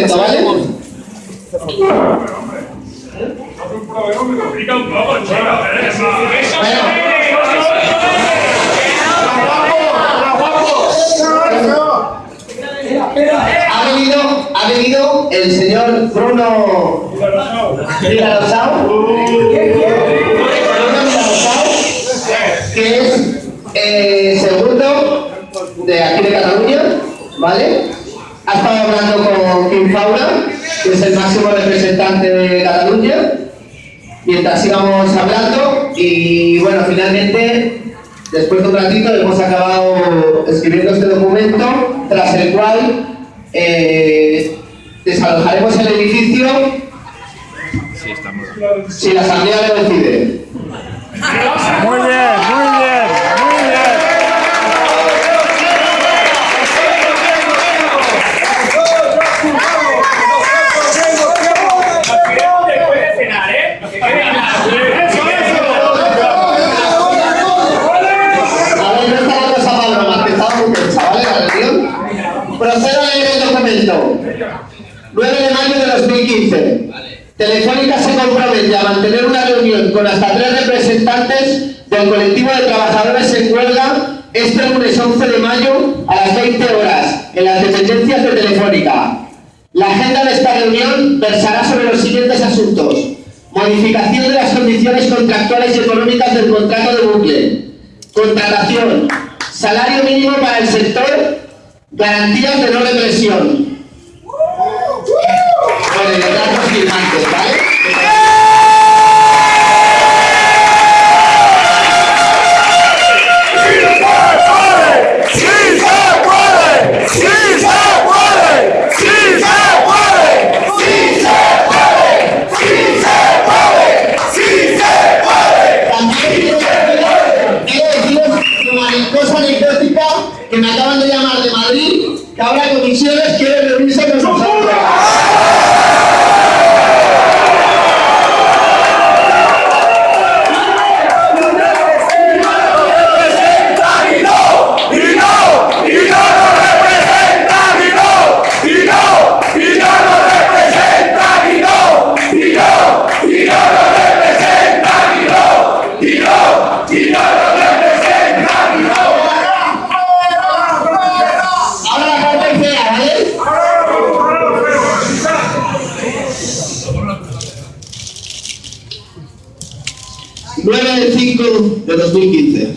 momento, ¿vale? Ha venido, ha venido el señor Bruno que es eh, segundo de aquí de Cataluña, ¿vale? Ha estado hablando con Kim Fauna, que es el máximo representante de Cataluña, mientras íbamos hablando y bueno, finalmente Después de un ratito hemos acabado escribiendo este documento, tras el cual eh, desalojaremos el edificio si la asamblea lo decide. Telefónica se compromete a mantener una reunión con hasta tres representantes del colectivo de trabajadores en huelga este lunes 11 de mayo a las 20 horas en las dependencias de Telefónica. La agenda de esta reunión versará sobre los siguientes asuntos. Modificación de las condiciones contractuales y económicas del contrato de bucle. Contratación. Salario mínimo para el sector. Garantías de no represión con el datos firmantes, ¿vale? Cosa anecdótica que me acaban de llamar de Madrid que ahora comisiones quieren reunirse con nosotros. ¡Y no! ¡Y no! ¡Y no nos representan! ¡Y no! ¡Y no! ¡Y no nos representan! ¡Y no! ¡Y no! ¡Y no nos representan! ¡Y no! ¡Y no! ¡Y no nos representan! ¡Y no! Ahora la parte fea, ¿vale? Nueve del 5 de 2015.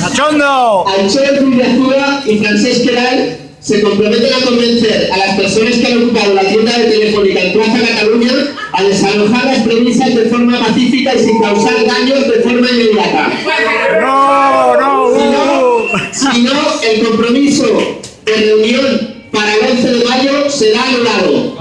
¡Cachondo! Aichel Ruiz de Azúa y Francesc Queral se comprometen a convencer a las personas que han ocupado la tienda de Telefónica en Plaza Cataluña a desalojar las premisas de forma pacífica y sin causar daños de forma inmediata. ¡No! ¡No! Si no, uh. si no, el compromiso de reunión para el 11 de mayo será anulado.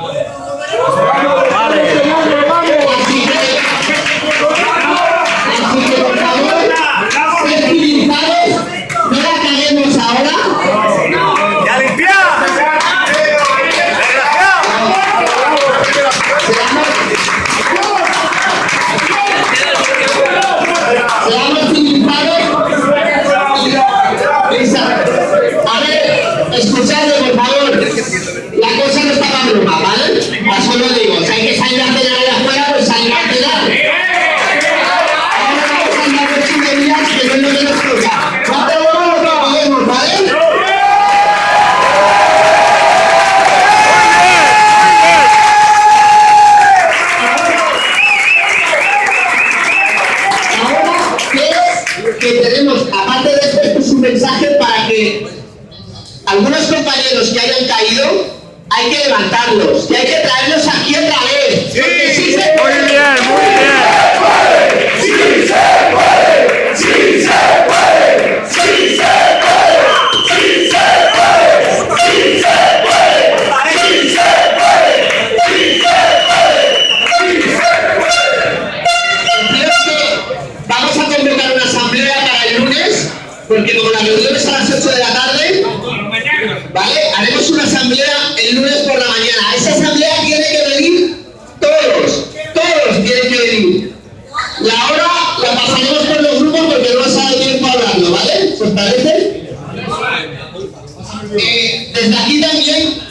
Que algunos compañeros que hayan caído, hay que levantarlos y hay que traerlos aquí otra vez. Porque sí se Muy puede. bien, muy bien. ¡Sí se puede! ¡Sí se puede! ¡Sí se puede! ¡Sí se puede! ¡Sí se puede! ¡Sí se puede! ¡Sí se puede! ¡Sí se Creo que vamos a convocar una asamblea para el lunes, porque como la reunión Eh, desde aquí también